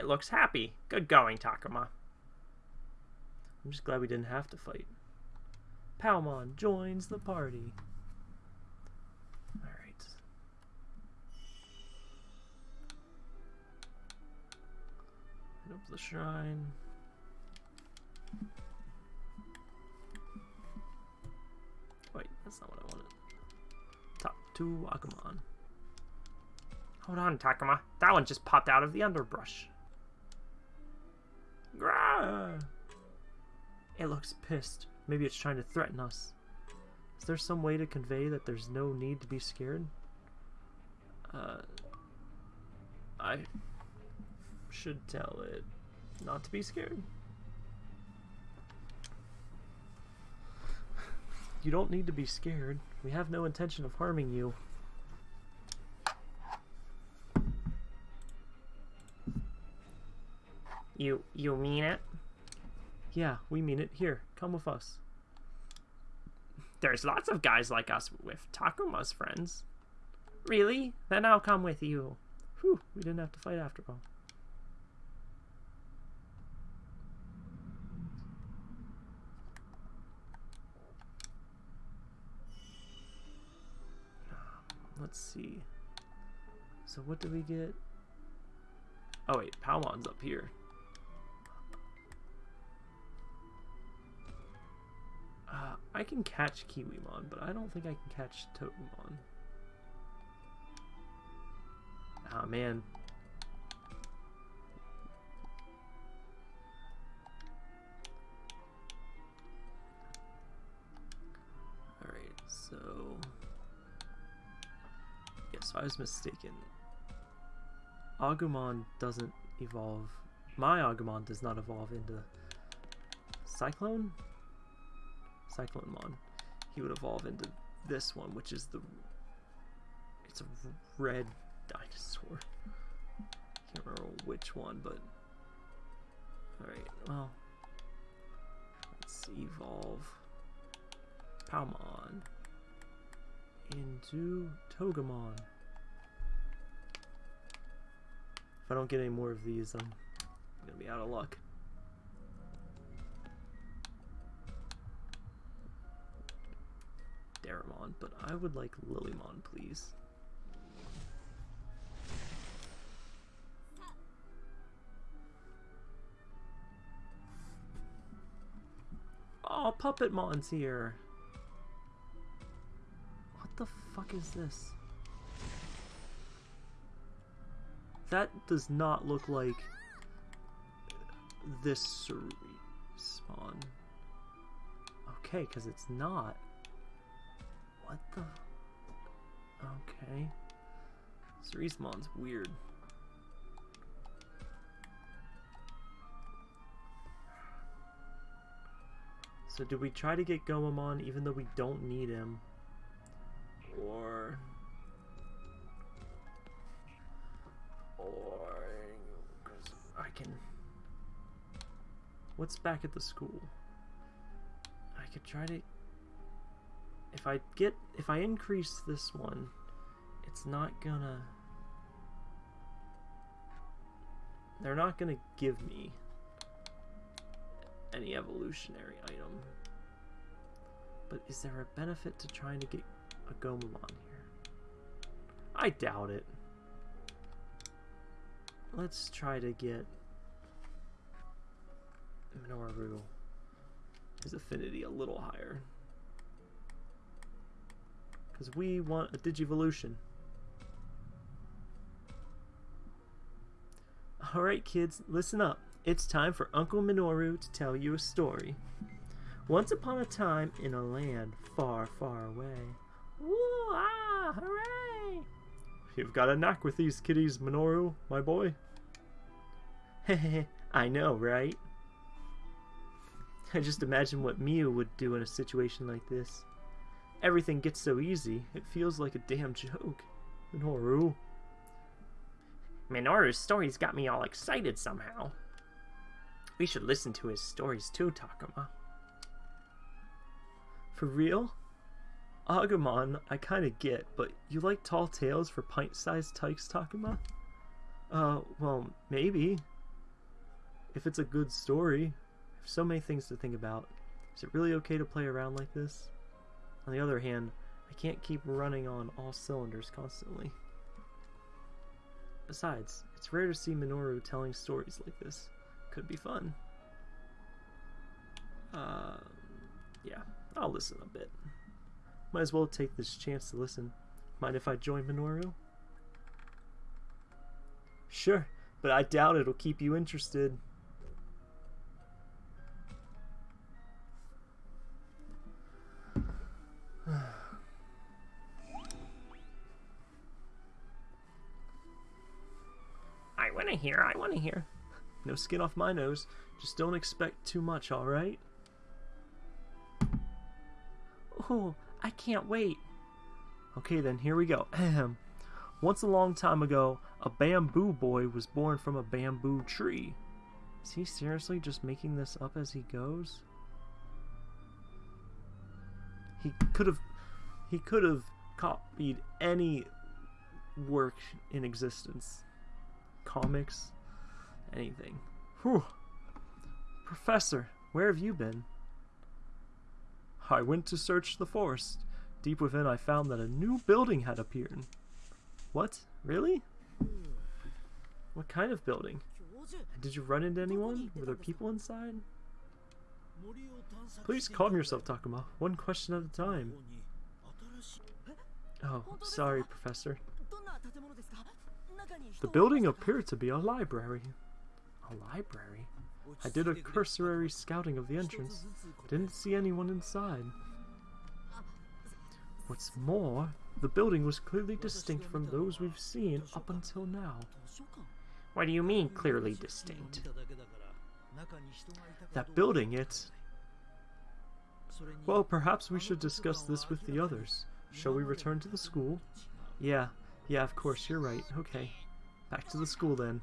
It looks happy. Good going, Takuma. I'm just glad we didn't have to fight. Palmon joins the party. Alright. Up the shrine. Wait, that's not what I wanted. Top two Agumon. Hold on, Takuma. That one just popped out of the underbrush. Grah! It looks pissed. Maybe it's trying to threaten us. Is there some way to convey that there's no need to be scared? Uh, I should tell it not to be scared. You don't need to be scared. We have no intention of harming you. You you mean it? Yeah, we mean it. Here, come with us. There's lots of guys like us with Takuma's friends. Really? Then I'll come with you. Whew, we didn't have to fight after all. Um, let's see. So what do we get? Oh wait, Palmon's up here. Uh, I can catch Kiwimon, but I don't think I can catch Togemon. Ah man. Alright, so... Yes, I was mistaken. Agumon doesn't evolve. My Agumon does not evolve into Cyclone? Cyclonemon. He would evolve into this one, which is the... It's a red dinosaur. Can't remember which one, but... Alright, well... Let's evolve Palmon into Togemon. If I don't get any more of these, I'm gonna be out of luck. Daramon, but I would like Lilymon, please. Oh, Puppetmon's here. What the fuck is this? That does not look like this spawn. Okay, because it's not. What the? Okay. Cerise weird. So do we try to get Goemon even though we don't need him? Or... Or... I can... What's back at the school? I could try to if I get... If I increase this one, it's not gonna... They're not gonna give me any evolutionary item. But is there a benefit to trying to get a Gomamon here? I doubt it. Let's try to get Minoru his affinity a little higher. Because we want a Digivolution. Alright kids, listen up. It's time for Uncle Minoru to tell you a story. Once upon a time, in a land far, far away. Woo! Ah! Hooray! You've got a knack with these kitties, Minoru, my boy. Hehe, I know, right? I just imagine what Miu would do in a situation like this. Everything gets so easy, it feels like a damn joke. Minoru. Minoru's stories got me all excited somehow. We should listen to his stories too, Takuma. For real? Agumon, I kinda get, but you like tall tales for pint-sized tykes, Takuma? Uh, well, maybe. If it's a good story. There's so many things to think about. Is it really okay to play around like this? On the other hand, I can't keep running on all cylinders constantly. Besides, it's rare to see Minoru telling stories like this. Could be fun. Uh, yeah, I'll listen a bit. Might as well take this chance to listen. Mind if I join Minoru? Sure, but I doubt it'll keep you interested. To hear, I want to hear. No skin off my nose. Just don't expect too much, alright? Oh, I can't wait. Okay then, here we go. Once a long time ago, a bamboo boy was born from a bamboo tree. Is he seriously just making this up as he goes? He could have he could have copied any work in existence. Comics, anything. Whew. Professor, where have you been? I went to search the forest. Deep within, I found that a new building had appeared. What? Really? What kind of building? Did you run into anyone? Were there people inside? Please calm yourself, Takuma. One question at a time. Oh, sorry, Professor. The building appeared to be a library. A library? I did a cursory scouting of the entrance. Didn't see anyone inside. What's more, the building was clearly distinct from those we've seen up until now. What do you mean, clearly distinct? That building, it... Well, perhaps we should discuss this with the others. Shall we return to the school? Yeah, yeah, of course, you're right. Okay. Back to the school then.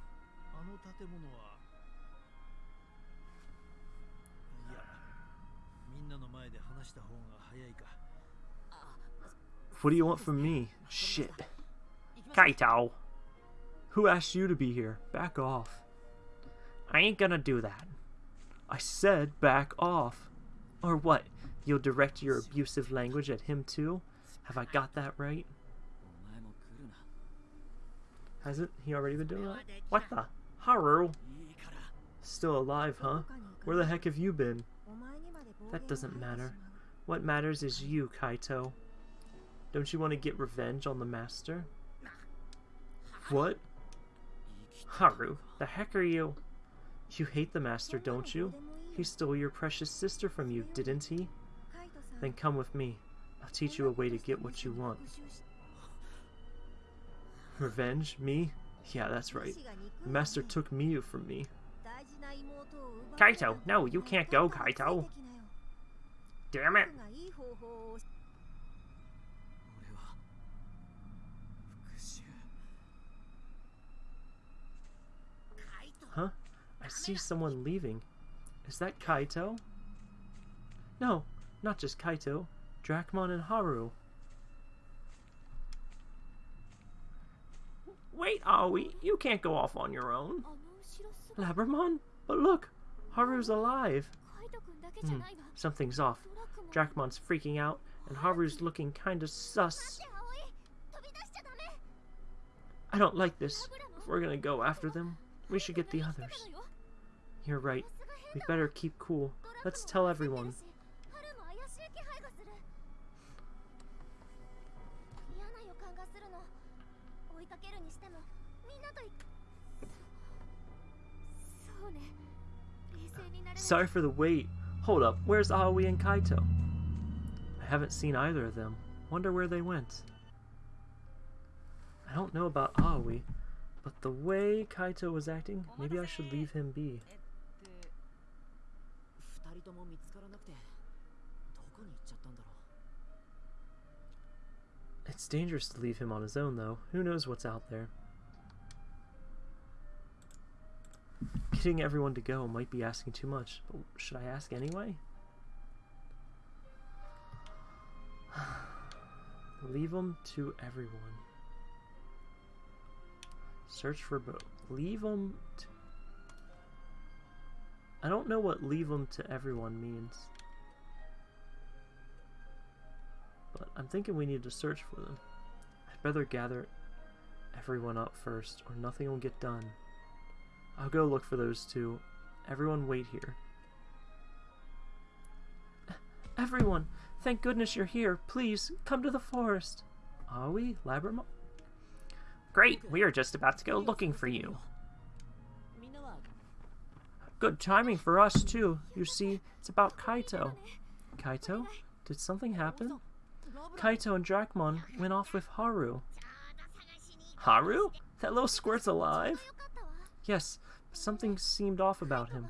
What do you want from me? Shit. Kaito! Who asked you to be here? Back off. I ain't gonna do that. I said back off. Or what? You'll direct your abusive language at him too? Have I got that right? Hasn't he already been doing that? What the? Haru! Still alive, huh? Where the heck have you been? That doesn't matter. What matters is you, Kaito. Don't you want to get revenge on the master? What? Haru, the heck are you? You hate the master, don't you? He stole your precious sister from you, didn't he? Then come with me. I'll teach you a way to get what you want. Revenge? Me? Yeah, that's right. The master took Miu from me. Kaito, no, you can't go, Kaito. Damn it. Huh? I see someone leaving. Is that Kaito? No, not just Kaito. Dracmon and Haru. Wait, Aoi, you can't go off on your own. Labramon? But look, Haru's alive. Hmm, something's off. Dracmon's freaking out, and Haru's looking kinda sus. I don't like this. If we're gonna go after them, we should get the others. You're right. We better keep cool. Let's tell everyone. Sorry for the wait. Hold up, where's Aoi and Kaito? I haven't seen either of them. Wonder where they went. I don't know about Aoi, but the way Kaito was acting, maybe I should leave him be. It's dangerous to leave him on his own, though. Who knows what's out there. Getting everyone to go might be asking too much, but should I ask anyway? leave them to everyone. Search for both. Leave them to... I don't know what leave them to everyone means. But I'm thinking we need to search for them. I'd better gather everyone up first, or nothing will get done. I'll go look for those two. Everyone wait here. Everyone! Thank goodness you're here. Please, come to the forest. Are we, Labramon? Great, we are just about to go looking for you. Good timing for us, too. You see, it's about Kaito. Kaito? Did something happen? Kaito and Dracmon went off with Haru. Haru? That little squirt's alive? Yes, something seemed off about him.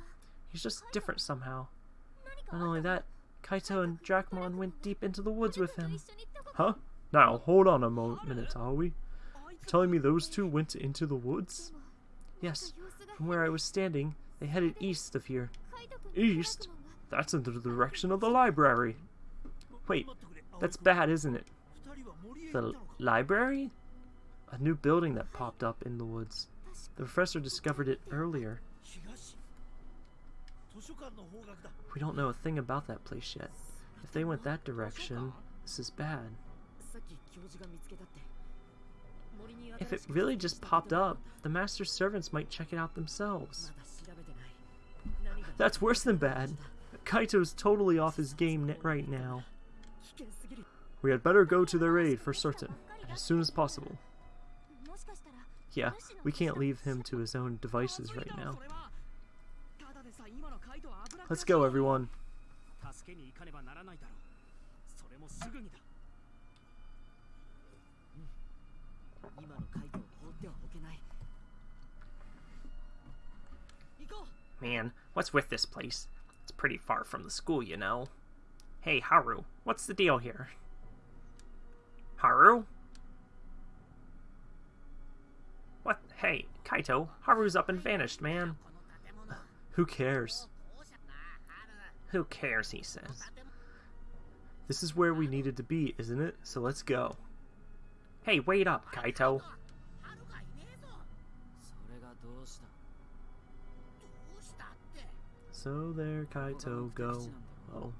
He's just different somehow. Not only that, Kaito and Dracmon went deep into the woods with him. Huh? Now, hold on a moment, minute, are we? You're telling me those two went into the woods? Yes, from where I was standing, they headed east of here. East? That's in the direction of the library. Wait, that's bad, isn't it? The library? A new building that popped up in the woods. The professor discovered it earlier. We don't know a thing about that place yet. If they went that direction, this is bad. If it really just popped up, the master's servants might check it out themselves. That's worse than bad. Kaito's totally off his game right now. We had better go to their aid for certain, and as soon as possible. Yeah, we can't leave him to his own devices right now. Let's go, everyone. Man, what's with this place? It's pretty far from the school, you know. Hey, Haru, what's the deal here? Haru? What? Hey, Kaito, Haru's up and vanished, man. Who cares? Who cares, he says. This is where we needed to be, isn't it? So let's go. Hey, wait up, Kaito. So there, Kaito, go. Oh.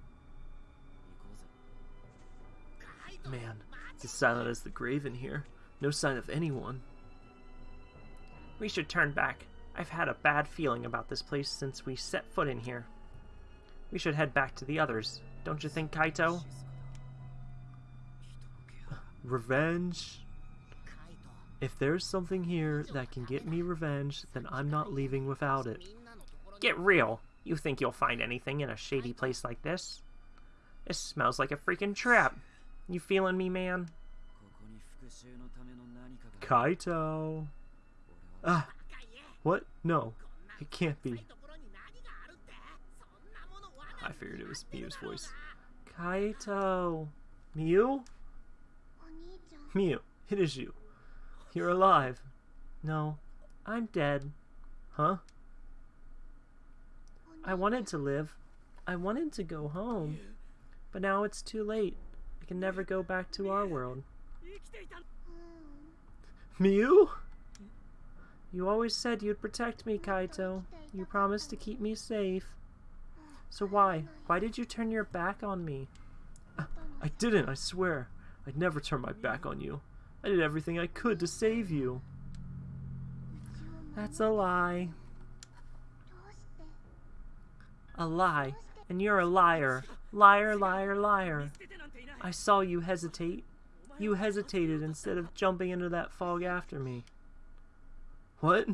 Man, it's as silent as the grave in here. No sign of anyone. We should turn back. I've had a bad feeling about this place since we set foot in here. We should head back to the others. Don't you think, Kaito? Revenge? If there's something here that can get me revenge, then I'm not leaving without it. Get real! You think you'll find anything in a shady place like this? This smells like a freaking trap. You feeling me, man? Kaito! Ah! What? No. It can't be. I figured it was Miu's voice. Kaito! Miu? Miu, it is you. You're alive. No, I'm dead. Huh? I wanted to live. I wanted to go home. But now it's too late. I can never go back to our world. Miu? You always said you'd protect me, Kaito. You promised to keep me safe. So why? Why did you turn your back on me? I didn't, I swear. I'd never turn my back on you. I did everything I could to save you. That's a lie. A lie. And you're a liar. Liar, liar, liar. I saw you hesitate. You hesitated instead of jumping into that fog after me. What?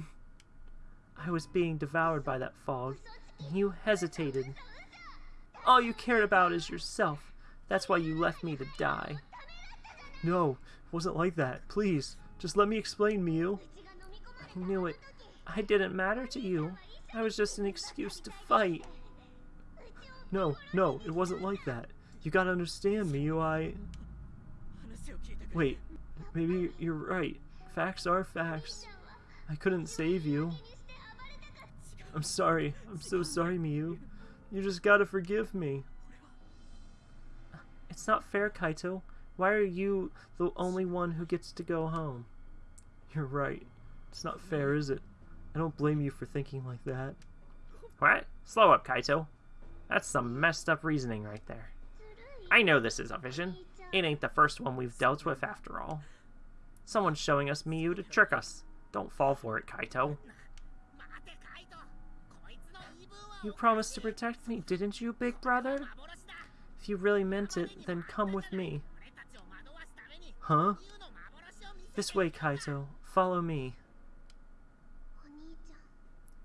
I was being devoured by that fog, and you hesitated. All you cared about is yourself. That's why you left me to die. No, it wasn't like that. Please, just let me explain, Miu. I knew it. I didn't matter to you. I was just an excuse to fight. No, no, it wasn't like that. You gotta understand, Miu, I... Wait, maybe you're right. Facts are facts. I couldn't save you. I'm sorry. I'm so sorry, Miu. You just gotta forgive me. It's not fair, Kaito. Why are you the only one who gets to go home? You're right. It's not fair, is it? I don't blame you for thinking like that. What? Slow up, Kaito. That's some messed up reasoning right there. I know this is a vision. It ain't the first one we've dealt with after all. Someone's showing us Miu to trick us. Don't fall for it, Kaito. You promised to protect me, didn't you, big brother? If you really meant it, then come with me. Huh? This way, Kaito. Follow me.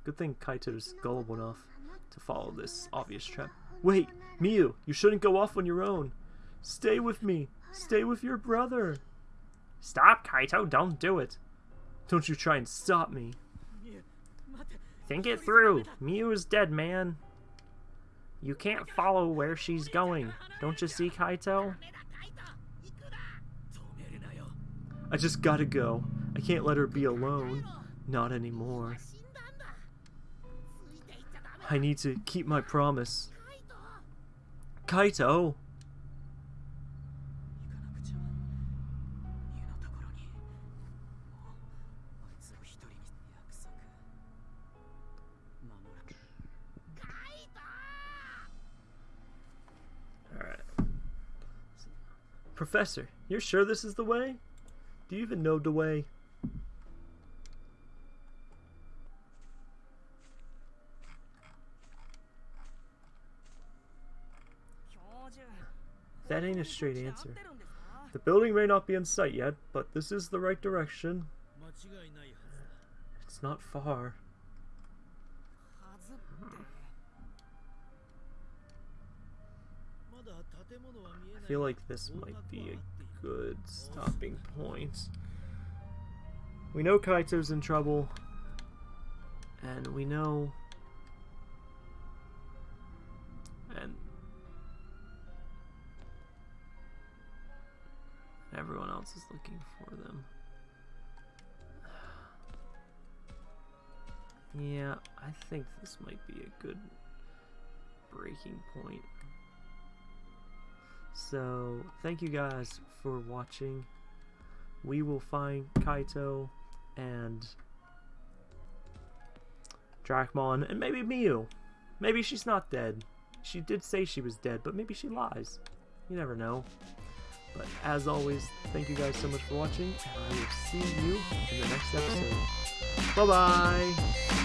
Good thing Kaito's gullible enough to follow this obvious trap. Wait, Miu, you shouldn't go off on your own. Stay with me. Stay with your brother. Stop, Kaito. Don't do it. Don't you try and stop me. Think it through. Miu is dead, man. You can't follow where she's going. Don't you see, Kaito? I just gotta go. I can't let her be alone. Not anymore. I need to keep my promise. Kaito! Professor, you're sure this is the way? Do you even know the way? That ain't a straight answer. The building may not be in sight yet, but this is the right direction. It's not far. I feel like this might be a good stopping point. We know Kaito's in trouble, and we know. And. Everyone else is looking for them. Yeah, I think this might be a good breaking point. So, thank you guys for watching. We will find Kaito and Dracmon and maybe Miu. Maybe she's not dead. She did say she was dead, but maybe she lies. You never know. But as always, thank you guys so much for watching, and I will see you in the next episode. Bye bye!